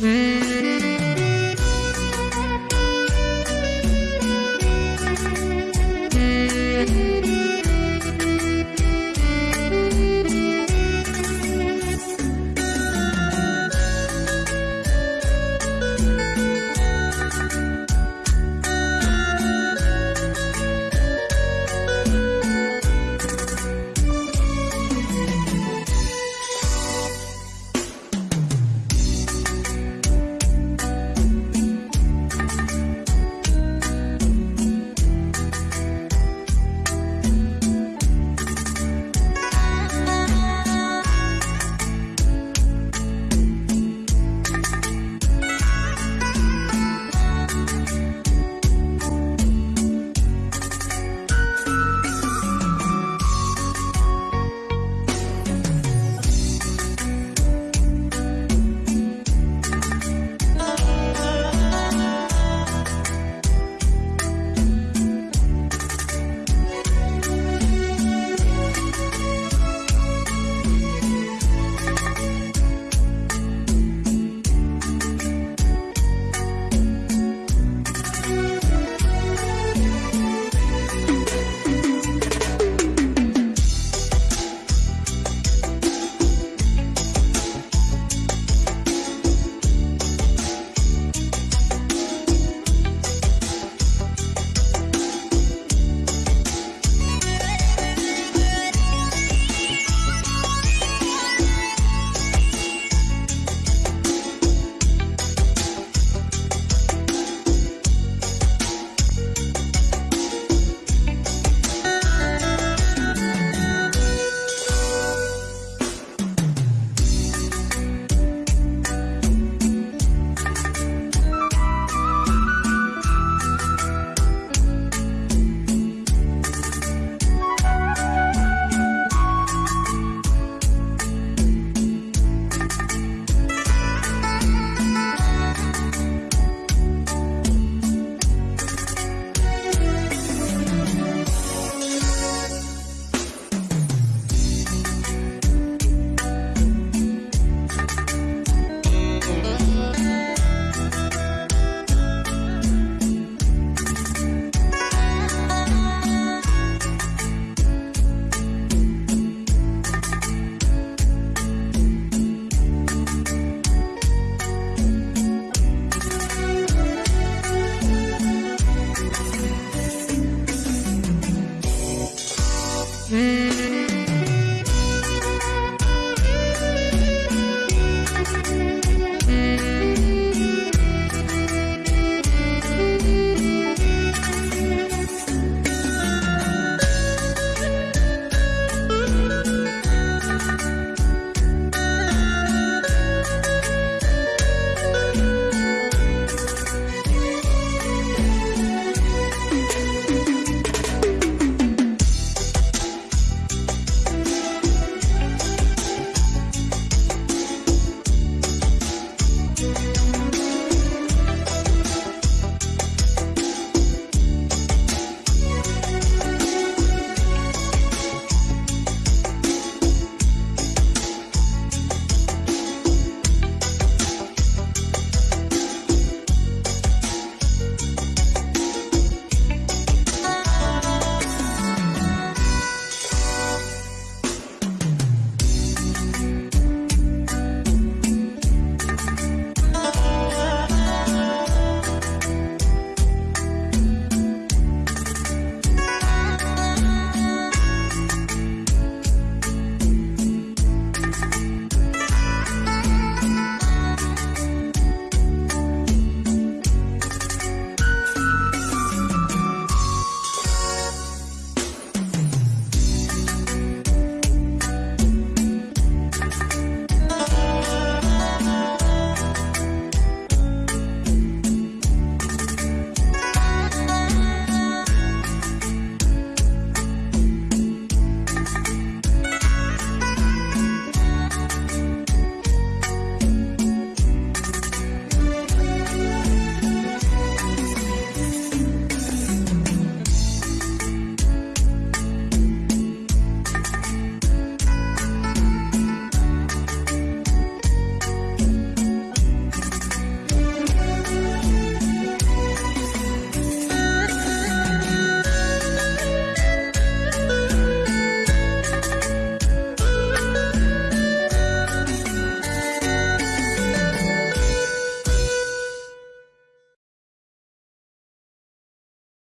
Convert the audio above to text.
Mm.